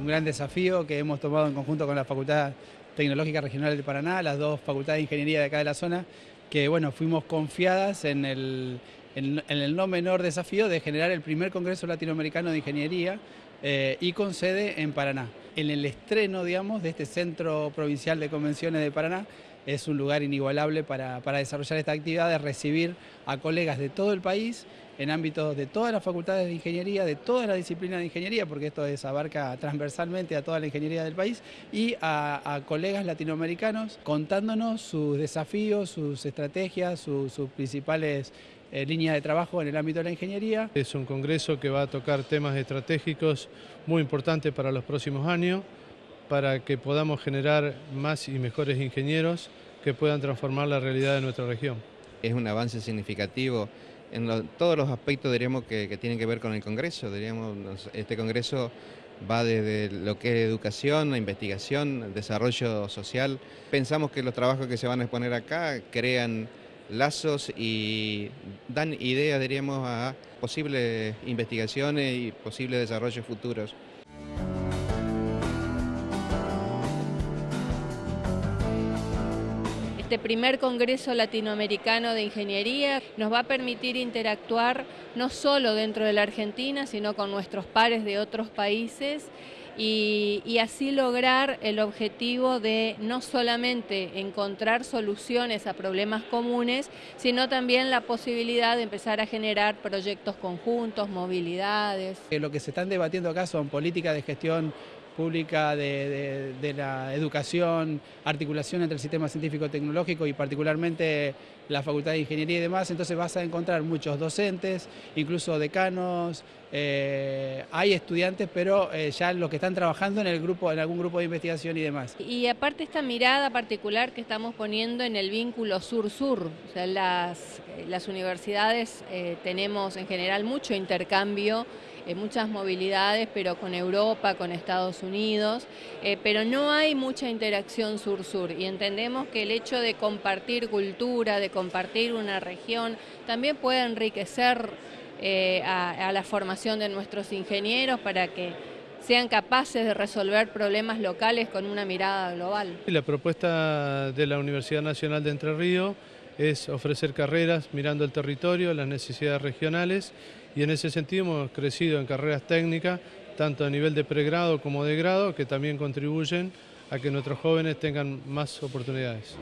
un gran desafío que hemos tomado en conjunto con la Facultad Tecnológica Regional de Paraná, las dos facultades de ingeniería de acá de la zona, que bueno, fuimos confiadas en el, en, el no menor desafío de generar el primer Congreso Latinoamericano de Ingeniería eh, y con sede en Paraná. En el estreno, digamos, de este Centro Provincial de Convenciones de Paraná, es un lugar inigualable para, para, desarrollar esta actividad, de recibir a colegas de todo el país en ámbitos de todas las facultades de ingeniería, de todas las disciplinas de ingeniería, porque esto es, abarca transversalmente a toda la ingeniería del país, y a, colegas latinoamericanos contándonos sus desafíos, sus estrategias, sus principales eh, líneas de trabajo en el ámbito de la ingeniería. Es un congreso que va a tocar temas estratégicos muy importantes para los próximos años, para que podamos generar más y mejores ingenieros que puedan transformar la realidad de nuestra región. Es un avance significativo en todos los aspectos diríamos que, tienen que ver con el Congreso. Diríamos, este Congreso va desde lo que es educación, investigación, desarrollo social. Pensamos que los trabajos que se van a exponer acá crean lazos y dan ideas, diríamos, a posibles investigaciones y posibles desarrollos futuros. Este primer Congreso Latinoamericano de Ingeniería nos va a permitir interactuar no solo dentro de la Argentina, sino con nuestros pares de otros países y, así lograr el objetivo de no solamente encontrar soluciones a problemas comunes, sino también la posibilidad de empezar a generar proyectos conjuntos, movilidades. Lo que se están debatiendo acá son políticas de gestión pública de, la educación, articulación entre el sistema científico-tecnológico y particularmente la Facultad de Ingeniería y demás, entonces vas a encontrar muchos docentes, incluso decanos, eh, hay estudiantes, pero eh, ya los que están trabajando en, el grupo, en algún grupo de investigación y demás. Y aparte esta mirada particular que estamos poniendo en el vínculo sur-sur, las, las universidades eh, tenemos en general mucho intercambio eh, muchas movilidades, pero con Europa, con Estados Unidos, eh, pero no hay mucha interacción sur-sur y entendemos que el hecho de compartir cultura, de compartir una región, también puede enriquecer eh, a, la formación de nuestros ingenieros para que sean capaces de resolver problemas locales con una mirada global. La propuesta de la Universidad Nacional de Entre Ríos es ofrecer carreras mirando el territorio, las necesidades regionales y en ese sentido hemos crecido en carreras técnicas, tanto a nivel de pregrado como de grado, que también contribuyen a que nuestros jóvenes tengan más oportunidades.